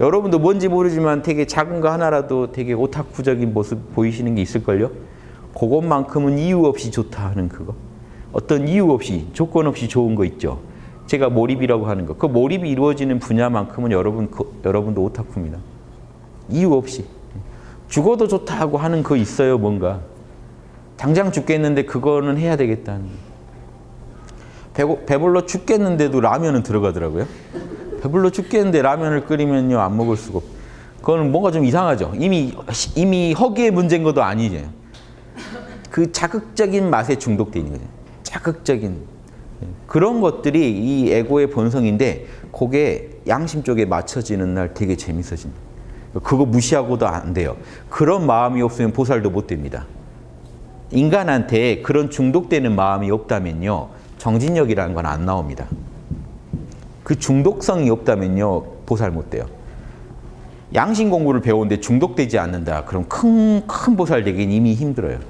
여러분도 뭔지 모르지만 되게 작은 거 하나라도 되게 오타쿠적인 모습 보이시는 게 있을걸요? 그것만큼은 이유 없이 좋다 하는 그거. 어떤 이유 없이, 조건 없이 좋은 거 있죠. 제가 몰입이라고 하는 거. 그 몰입이 이루어지는 분야만큼은 여러분, 그, 여러분도 오타쿠입니다. 이유 없이. 죽어도 좋다 하고 하는 거 있어요, 뭔가. 당장 죽겠는데 그거는 해야 되겠다는 거. 배고, 배불러 죽겠는데도 라면은 들어가더라고요. 배불러 죽겠는데 라면을 끓이면요 안 먹을 수가 없. 그거는 뭔가 좀 이상하죠. 이미 이미 허기의 문제인 것도 아니죠. 그 자극적인 맛에 중독돼 있는 거죠. 자극적인 그런 것들이 이 에고의 본성인데 그게 양심 쪽에 맞춰지는 날 되게 재밌어진다. 그거 무시하고도 안 돼요. 그런 마음이 없으면 보살도 못 됩니다. 인간한테 그런 중독되는 마음이 없다면요. 정진력이라는 건 안 나옵니다. 그 중독성이 없다면요. 보살 못 돼요. 양심 공부를 배우는데 중독되지 않는다. 그럼 큰, 큰 보살 되긴 이미 힘들어요.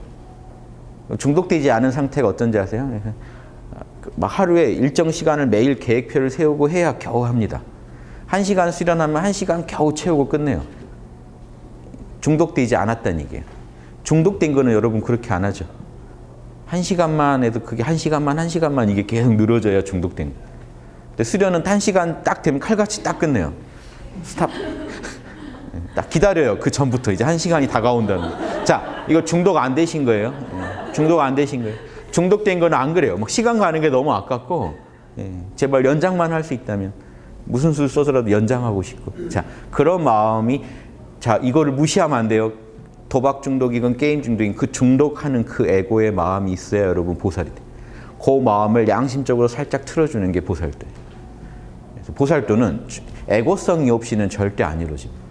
중독되지 않은 상태가 어떤지 아세요? 막 하루에 일정 시간을 매일 계획표를 세우고 해야 겨우 합니다. 한 시간 수련하면 한 시간 겨우 채우고 끝내요. 중독되지 않았다는 얘기예요. 중독된 거는 여러분 그렇게 안 하죠. 한 시간만 해도 그게 한 시간만 한 시간만 이게 계속 늘어져야 중독된 거예요. 근데 수련은 한 시간 딱 되면 칼같이 딱 끝내요. 스탑. 딱 기다려요. 그 전부터 이제 한 시간이 다가온다는. 거. 자, 이거 중독 안 되신 거예요. 예. 중독 안 되신 거예요. 중독된 거는 안 그래요. 막 시간 가는 게 너무 아깝고 예. 제발 연장만 할 수 있다면 무슨 수를 써서라도 연장하고 싶고. 자, 그런 마음이 자 이거를 무시하면 안 돼요. 도박 중독이건 게임 중독이건 그 중독하는 그 에고의 마음이 있어야 여러분 보살이 돼. 그 마음을 양심적으로 살짝 틀어주는 게. 그래서 보살도는 에고성이 없이는 절대 안 이루어집니다.